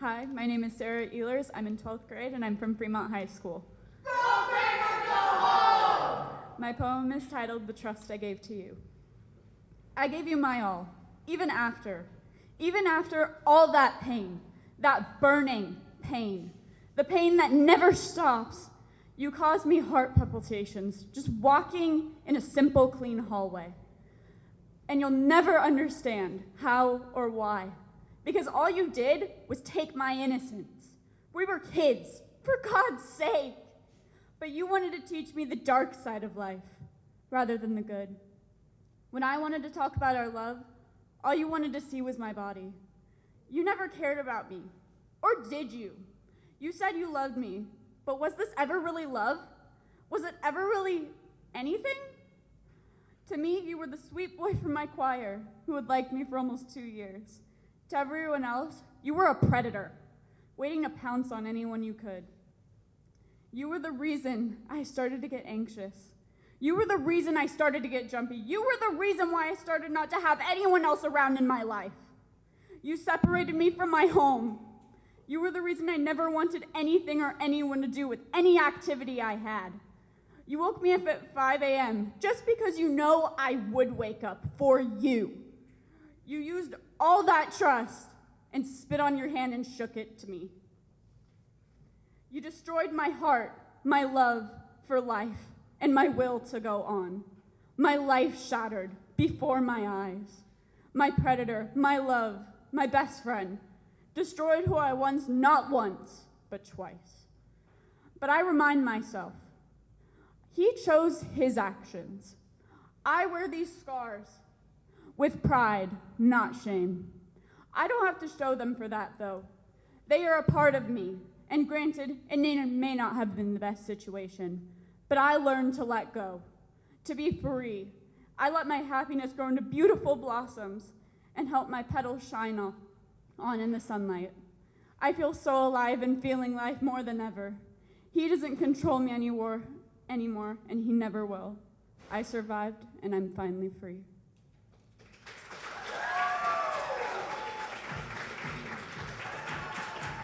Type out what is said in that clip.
Hi, my name is Sarah Ehlers. I'm in 12th grade and I'm from Fremont High School. Go Fremont, go home! My poem is titled The Trust I Gave to You. I gave you my all, even after, even after all that pain, that burning pain, the pain that never stops. You caused me heart palpitations just walking in a simple, clean hallway. And you'll never understand how or why because all you did was take my innocence. We were kids, for God's sake. But you wanted to teach me the dark side of life rather than the good. When I wanted to talk about our love, all you wanted to see was my body. You never cared about me. Or did you? You said you loved me, but was this ever really love? Was it ever really anything? To me, you were the sweet boy from my choir who had liked me for almost two years. To everyone else, you were a predator, waiting to pounce on anyone you could. You were the reason I started to get anxious. You were the reason I started to get jumpy. You were the reason why I started not to have anyone else around in my life. You separated me from my home. You were the reason I never wanted anything or anyone to do with any activity I had. You woke me up at 5 a.m. just because you know I would wake up for you. You used all that trust and spit on your hand and shook it to me. You destroyed my heart, my love for life, and my will to go on. My life shattered before my eyes. My predator, my love, my best friend, destroyed who I once not once, but twice. But I remind myself, he chose his actions. I wear these scars with pride, not shame. I don't have to show them for that, though. They are a part of me, and granted, it may not have been the best situation, but I learned to let go, to be free. I let my happiness grow into beautiful blossoms and help my petals shine on in the sunlight. I feel so alive and feeling life more than ever. He doesn't control me anymore, anymore, and he never will. I survived, and I'm finally free.